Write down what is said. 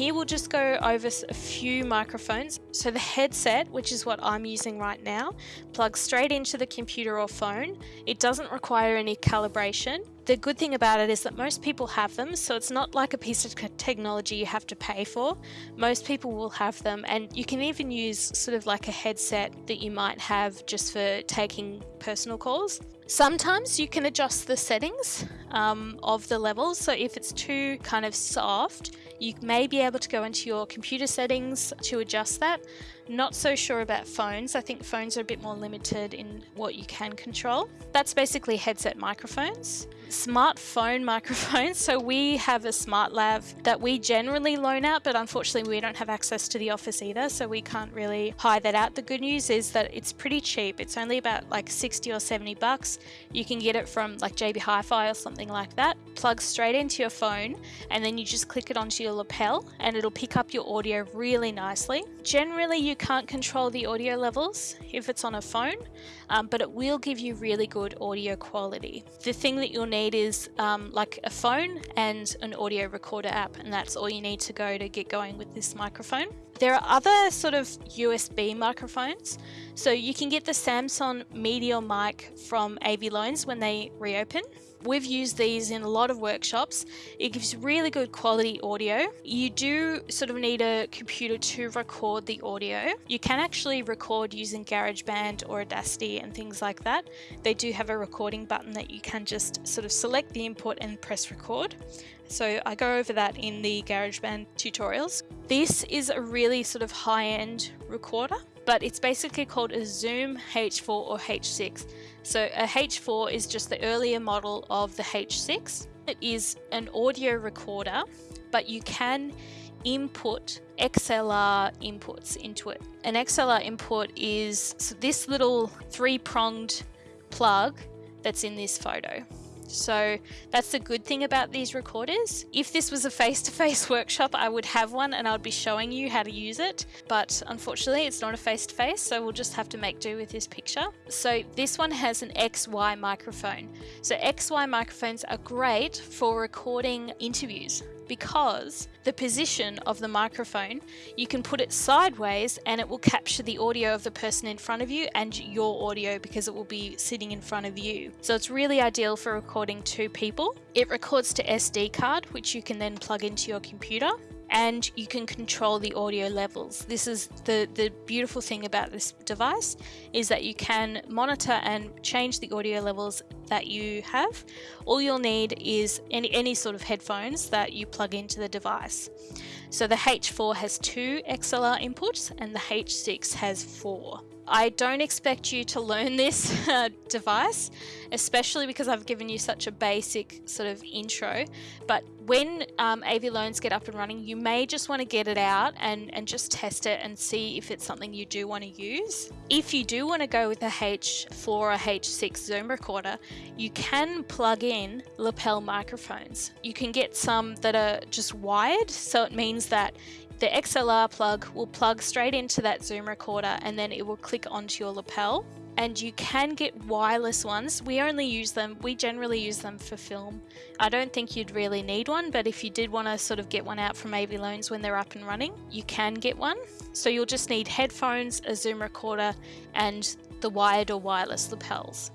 Here we'll just go over a few microphones. So the headset, which is what I'm using right now, plugs straight into the computer or phone. It doesn't require any calibration. The good thing about it is that most people have them, so it's not like a piece of technology you have to pay for. Most people will have them, and you can even use sort of like a headset that you might have just for taking personal calls. Sometimes you can adjust the settings um, of the levels, so if it's too kind of soft, you may be able to go into your computer settings to adjust that. Not so sure about phones. I think phones are a bit more limited in what you can control. That's basically headset microphones. Smartphone microphones. So we have a smart lav that we generally loan out, but unfortunately we don't have access to the office either, so we can't really hire that out. The good news is that it's pretty cheap. It's only about like 60 or 70 bucks. You can get it from like JB Hi-Fi or something like that. Plugs straight into your phone and then you just click it onto your lapel and it'll pick up your audio really nicely. Generally you can't control the audio levels if it's on a phone, um, but it will give you really good audio quality. The thing that you'll need is um, like a phone and an audio recorder app, and that's all you need to go to get going with this microphone. There are other sort of USB microphones. So you can get the Samson Meteor mic from AV Loans when they reopen. We've used these in a lot of workshops. It gives really good quality audio. You do sort of need a computer to record the audio. You can actually record using GarageBand or Audacity and things like that. They do have a recording button that you can just sort of select the input and press record. So I go over that in the GarageBand tutorials. This is a really sort of high-end recorder but it's basically called a Zoom H4 or H6. So a H4 is just the earlier model of the H6. It is an audio recorder, but you can input XLR inputs into it. An XLR input is so this little three-pronged plug that's in this photo. So that's the good thing about these recorders. If this was a face-to-face -face workshop, I would have one and I would be showing you how to use it. But unfortunately, it's not a face-to-face, -face, so we'll just have to make do with this picture. So this one has an XY microphone. So XY microphones are great for recording interviews because the position of the microphone, you can put it sideways and it will capture the audio of the person in front of you and your audio because it will be sitting in front of you. So it's really ideal for recording two people. It records to SD card, which you can then plug into your computer and you can control the audio levels. This is the, the beautiful thing about this device is that you can monitor and change the audio levels that you have. All you'll need is any, any sort of headphones that you plug into the device. So the H4 has two XLR inputs and the H6 has four. I don't expect you to learn this uh, device, especially because I've given you such a basic sort of intro. But when um, AV Loans get up and running, you may just want to get it out and, and just test it and see if it's something you do want to use. If you do want to go with a H4 or H6 Zoom recorder, you can plug in lapel microphones. You can get some that are just wired, so it means that the XLR plug will plug straight into that Zoom recorder and then it will click onto your lapel. And you can get wireless ones. We only use them, we generally use them for film. I don't think you'd really need one, but if you did want to sort of get one out from AV Loans when they're up and running, you can get one. So you'll just need headphones, a Zoom recorder, and the wired or wireless lapels.